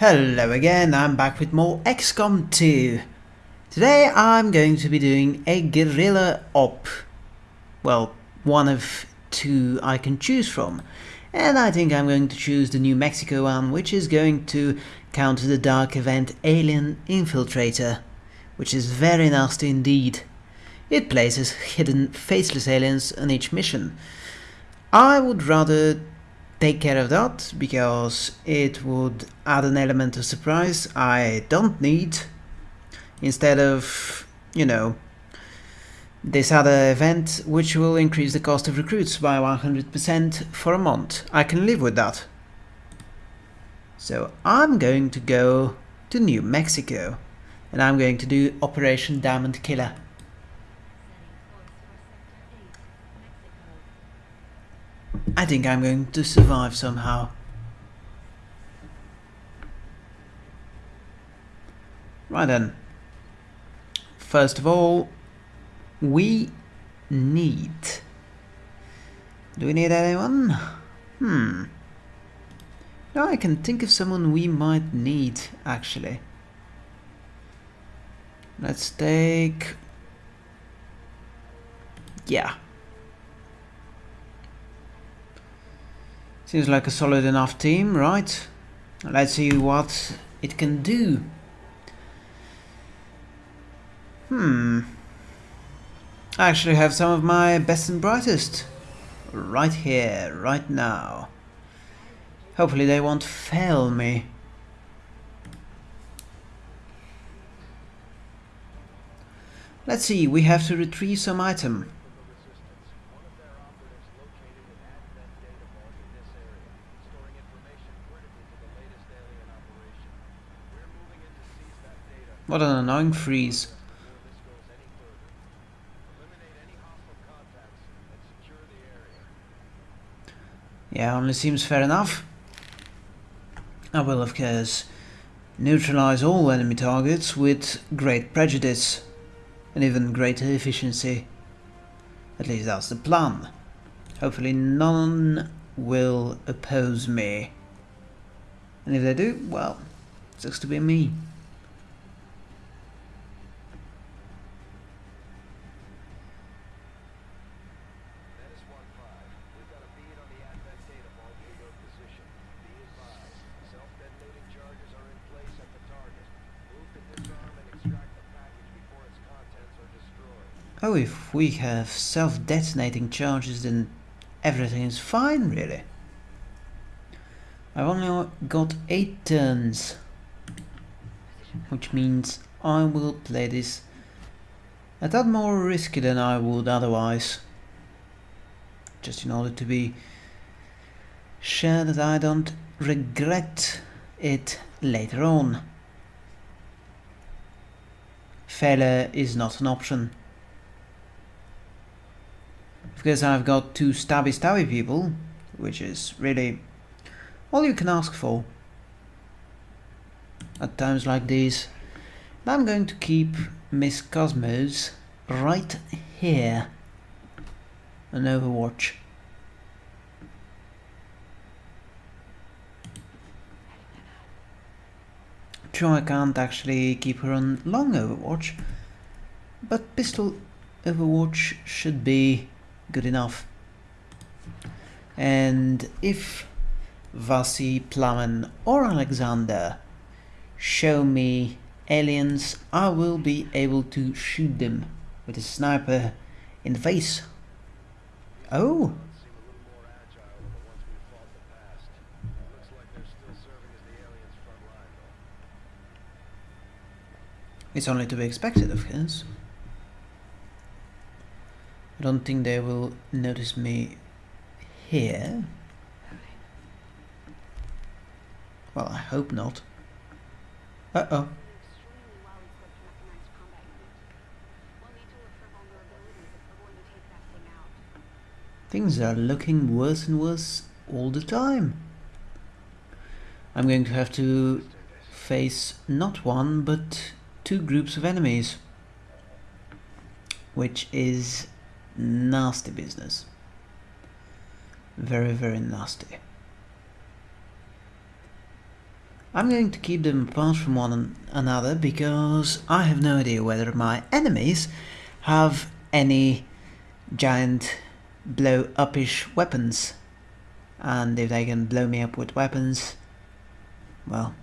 Hello again, I'm back with more XCOM 2. Today I'm going to be doing a guerrilla op. Well, one of two I can choose from. And I think I'm going to choose the New Mexico one, which is going to counter the dark event Alien Infiltrator, which is very nasty indeed. It places hidden faceless aliens on each mission. I would rather take care of that because it would add an element of surprise I don't need instead of, you know, this other event which will increase the cost of recruits by 100% for a month. I can live with that. So I'm going to go to New Mexico and I'm going to do Operation Diamond Killer. I think I'm going to survive somehow. Right then. First of all, we need... Do we need anyone? Hmm. No, I can think of someone we might need, actually. Let's take... Yeah. Seems like a solid enough team, right? Let's see what it can do. Hmm. I actually have some of my best and brightest right here, right now. Hopefully they won't fail me. Let's see, we have to retrieve some item. What an annoying freeze. Yeah, only seems fair enough. I will, of course, neutralize all enemy targets with great prejudice and even greater efficiency. At least that's the plan. Hopefully none will oppose me. And if they do, well, sucks to be me. Oh, if we have self-detonating charges then everything is fine, really. I've only got 8 turns, which means I will play this a tad more risky than I would otherwise, just in order to be sure that I don't regret it later on. Failure is not an option because I've got two stabby stabby people, which is really all you can ask for at times like these. I'm going to keep Miss Cosmos right here on Overwatch. True, I can't actually keep her on long Overwatch, but pistol Overwatch should be good enough. And if Vasi, Plamen or Alexander show me aliens, I will be able to shoot them with a sniper in the face. Oh! It's only to be expected, of course. I don't think they will notice me here. Well, I hope not. Uh-oh. Things are looking worse and worse all the time. I'm going to have to face not one, but two groups of enemies. Which is nasty business. Very, very nasty. I'm going to keep them apart from one another because I have no idea whether my enemies have any giant blow-upish weapons. And if they can blow me up with weapons, well,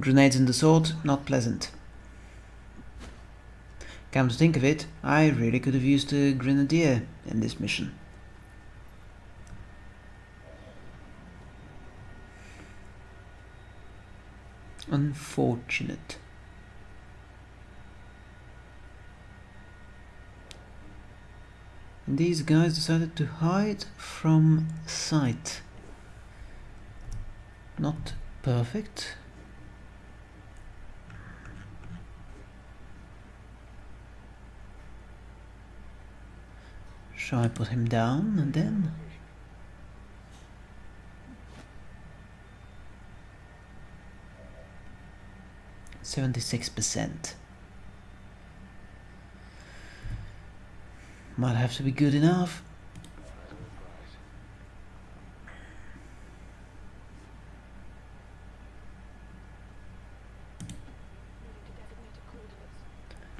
grenades in the sword, not pleasant. Come to think of it, I really could have used a grenadier in this mission. Unfortunate. And these guys decided to hide from sight. Not perfect. Shall I put him down and then? Seventy-six percent. Might have to be good enough.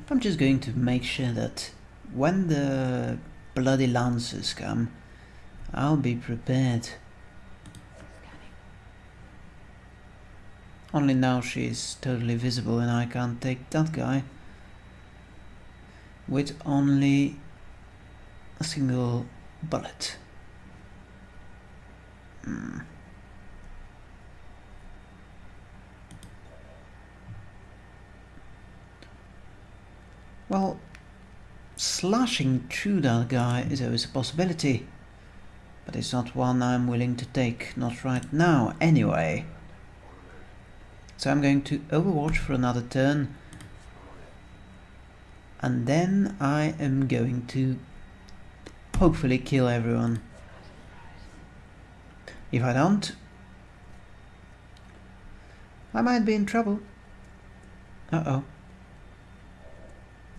I'm just going to make sure that when the bloody lancers come, I'll be prepared. Only now she's totally visible and I can't take that guy with only a single bullet. Hmm. Well, slashing through that guy is always a possibility, but it's not one I'm willing to take, not right now anyway. So I'm going to overwatch for another turn, and then I am going to hopefully kill everyone. If I don't, I might be in trouble. Uh-oh.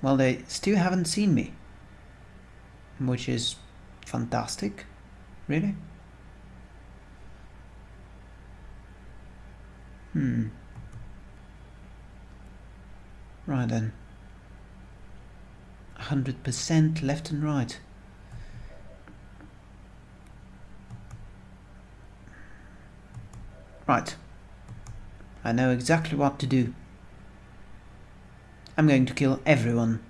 Well, they still haven't seen me. Which is fantastic. Really? Hmm. Right then. 100% left and right. Right. I know exactly what to do. I'm going to kill everyone.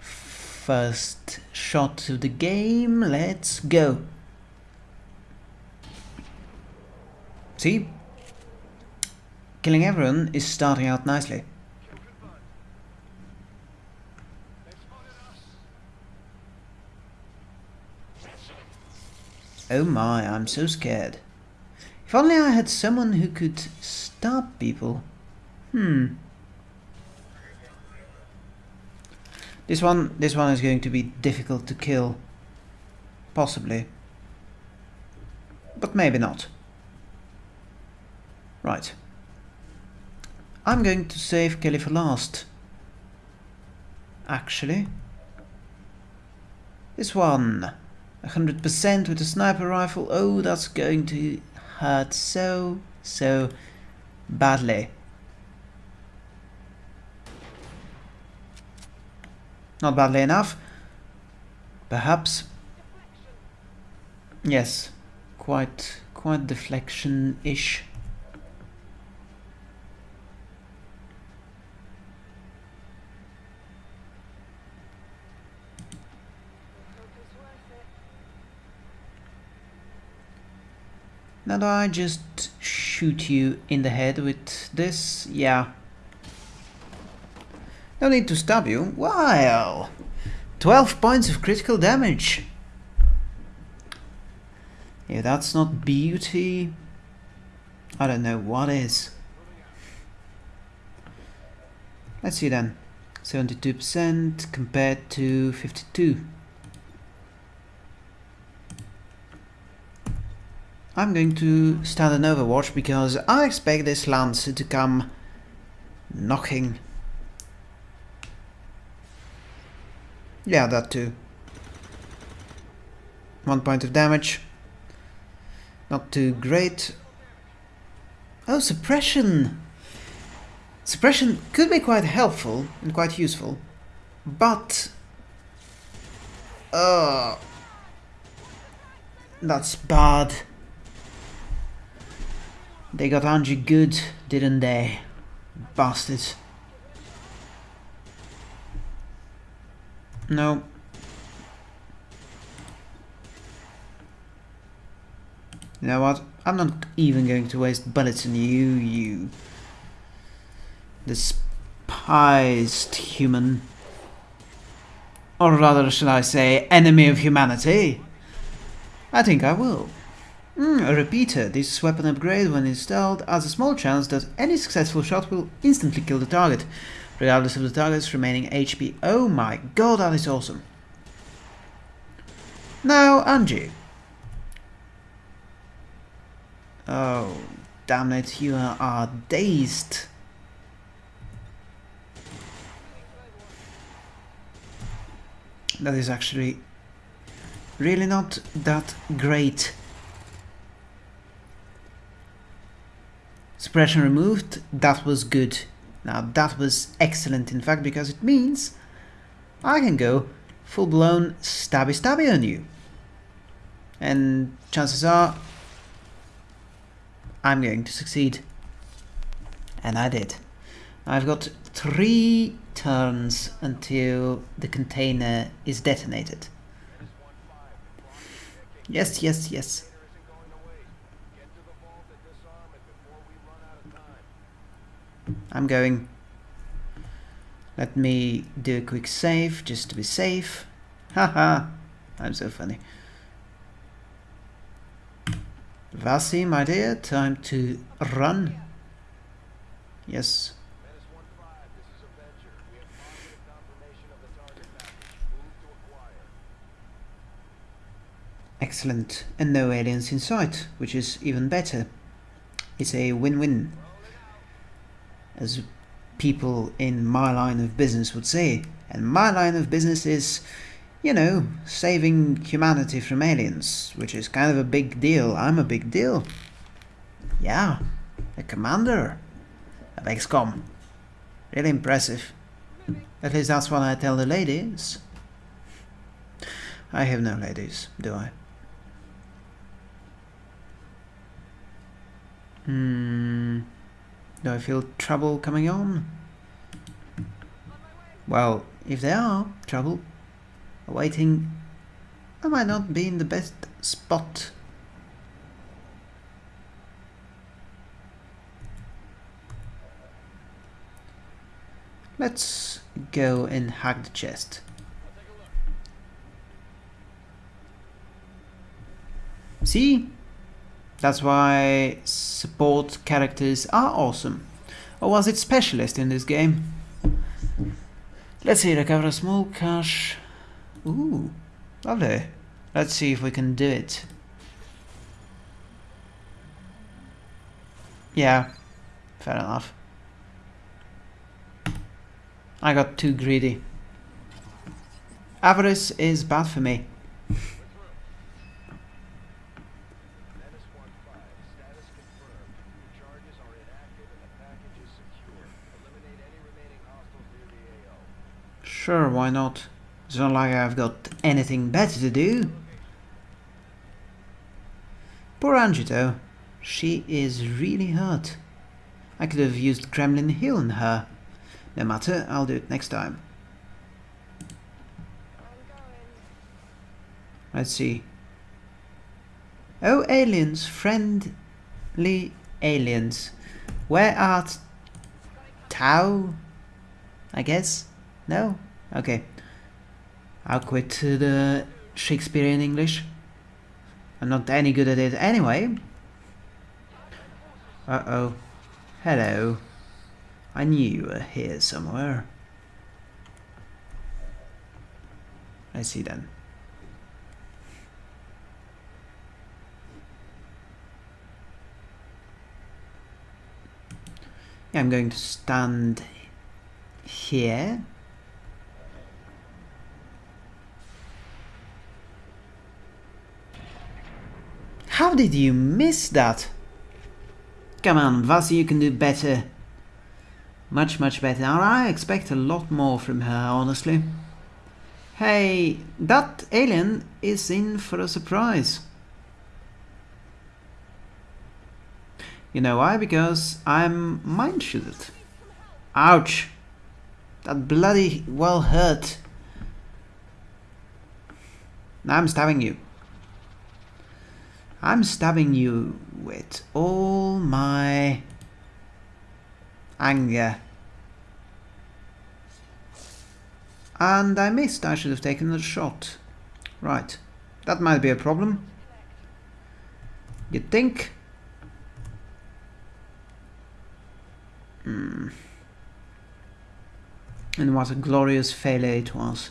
First shot to the game, let's go. See? Killing everyone is starting out nicely. Oh my, I'm so scared. If only I had someone who could stop people. Hmm. This one, this one is going to be difficult to kill. Possibly. But maybe not. Right. I'm going to save Kelly for last. Actually. This one. 100% with a sniper rifle. Oh, that's going to hurt so, so badly. Not badly enough. Perhaps. Yes, quite, quite deflection-ish. Now do I just shoot you in the head with this? Yeah. No need to stab you. Well, 12 points of critical damage. If that's not beauty, I don't know what is. Let's see then. 72% compared to 52. I'm going to start an overwatch because I expect this Lancer to come knocking. Yeah, that too. One point of damage. Not too great. Oh, suppression! Suppression could be quite helpful and quite useful, but... Uh, that's bad. They got Angie good, didn't they? Bastards. No. You know what? I'm not even going to waste bullets on you, you despised human. Or rather, should I say, enemy of humanity? I think I will. Mm, a repeater. This weapon upgrade, when installed, has a small chance that any successful shot will instantly kill the target, regardless of the target's remaining HP. Oh my god, that is awesome. Now, Angie. Oh, damn it, you are dazed. That is actually really not that great. Suppression removed, that was good. Now that was excellent in fact because it means I can go full-blown stabby stabby on you. And chances are I'm going to succeed. And I did. I've got three turns until the container is detonated. Yes, yes, yes. I'm going. Let me do a quick save, just to be safe. Haha, I'm so funny. Vasi, my dear, time to run. Yes. Excellent, and no aliens in sight, which is even better. It's a win-win. As people in my line of business would say. And my line of business is, you know, saving humanity from aliens, which is kind of a big deal. I'm a big deal. Yeah, a commander of XCOM. Really impressive. At least that's what I tell the ladies. I have no ladies, do I? Hmm. Do I feel trouble coming on? Well, if there are trouble awaiting, I might not be in the best spot. Let's go and hack the chest. See? That's why support characters are awesome. Or was it specialist in this game? Let's see, recover a small cache. Ooh, lovely. Let's see if we can do it. Yeah, fair enough. I got too greedy. Avarice is bad for me. Sure, why not? It's not like I've got anything better to do. Poor Angito. She is really hurt. I could have used Gremlin Hill on her. No matter, I'll do it next time. Let's see. Oh, aliens, friendly aliens. Where art Tau? I guess? No? Okay. I'll quit the Shakespearean English. I'm not any good at it anyway. Uh-oh. Hello. I knew you were here somewhere. I see then. Yeah, I'm going to stand here How did you miss that? Come on, Vasi, you can do better. Much, much better. I expect a lot more from her, honestly. Hey, that alien is in for a surprise. You know why? Because I'm mind shielded. Ouch! That bloody well hurt. Now I'm stabbing you. I'm stabbing you with all my anger. And I missed. I should have taken the shot. Right. That might be a problem. You think? Hmm. And what a glorious failure it was.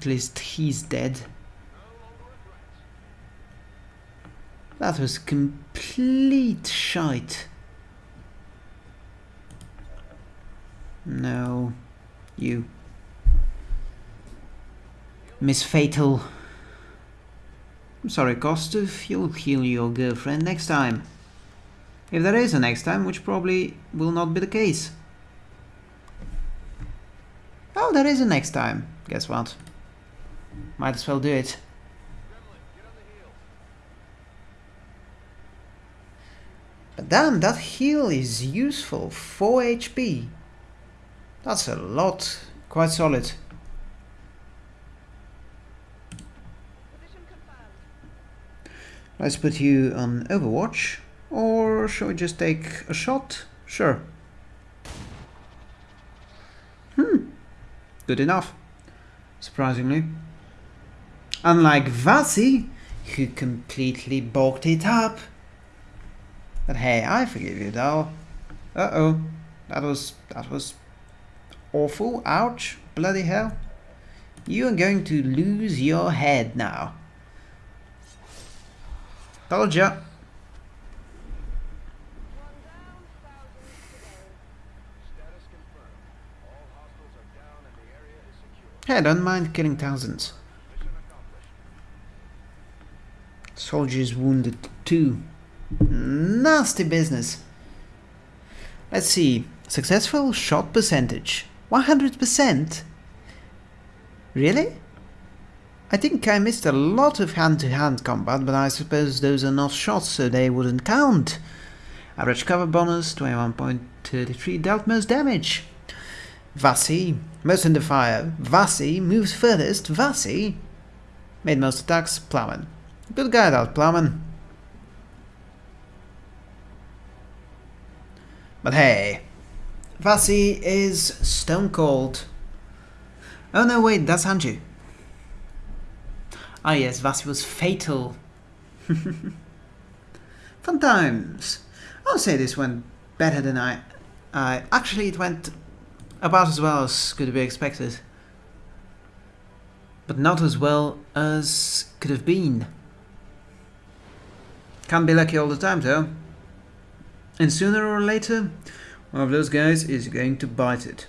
At least he's dead. That was complete shite. No. You. Miss Fatal. I'm sorry, Kostov. You'll heal your girlfriend next time. If there is a next time, which probably will not be the case. Oh, there is a next time. Guess what? Might as well do it. But damn, that heal is useful. 4 HP. That's a lot. Quite solid. Let's put you on Overwatch. Or shall we just take a shot? Sure. Hmm. Good enough. Surprisingly. Unlike Vasi, who completely balked it up. But hey, I forgive you though. Uh-oh. That was... that was... awful. Ouch. Bloody hell. You are going to lose your head now. Told ya. Hey, don't mind killing thousands. Soldiers wounded too. Nasty business. Let's see. Successful shot percentage. 100%? Really? I think I missed a lot of hand-to-hand -hand combat, but I suppose those are not shots, so they wouldn't count. Average cover bonus, 21.33, dealt most damage. Vasi, most under fire. Vasi moves furthest. Vasi made most attacks. Plowman. Good guy, that Plowman. But hey, Vasi is stone cold. Oh no, wait, that's Anju. Ah yes, Vasi was fatal. Fun times. I'll say this went better than I... I actually, it went about as well as could be expected. But not as well as could have been. Can't be lucky all the time though. And sooner or later, one of those guys is going to bite it.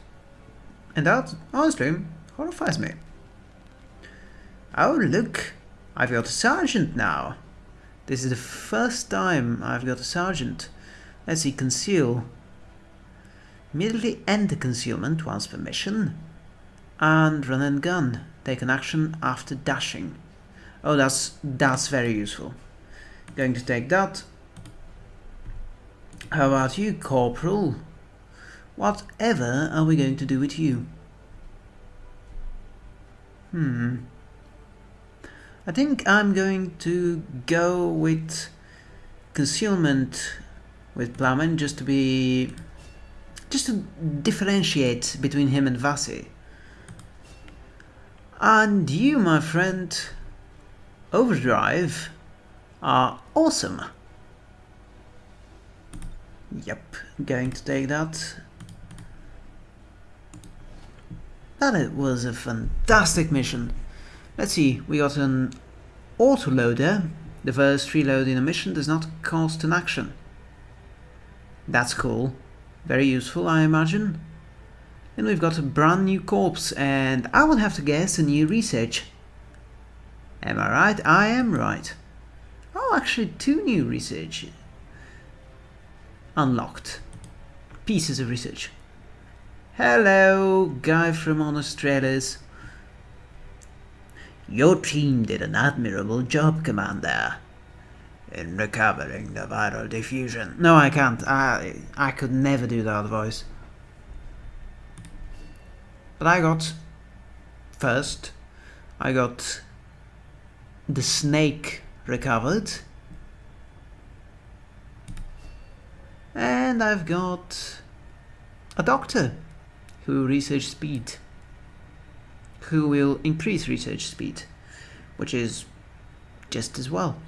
And that, honestly, horrifies me. Oh look, I've got a sergeant now. This is the first time I've got a sergeant. Let's see, conceal. Immediately end the concealment once permission. And run and gun. Take an action after dashing. Oh, that's, that's very useful. Going to take that. How about you, Corporal? Whatever are we going to do with you? Hmm. I think I'm going to go with concealment with Plowman just to be just to differentiate between him and Vasi. And you, my friend, Overdrive, are awesome. Yep, going to take that. That was a fantastic mission. Let's see, we got an autoloader. The first reload in a mission does not cost an action. That's cool. Very useful, I imagine. And we've got a brand new corpse, and I would have to guess a new research. Am I right? I am right. Oh, actually two new research. Unlocked. Pieces of research. Hello, guy from Trailers. Your team did an admirable job, Commander. In recovering the viral diffusion. No, I can't. I, I could never do that voice. But I got... First, I got the snake recovered. And I've got a doctor who research speed who will increase research speed which is just as well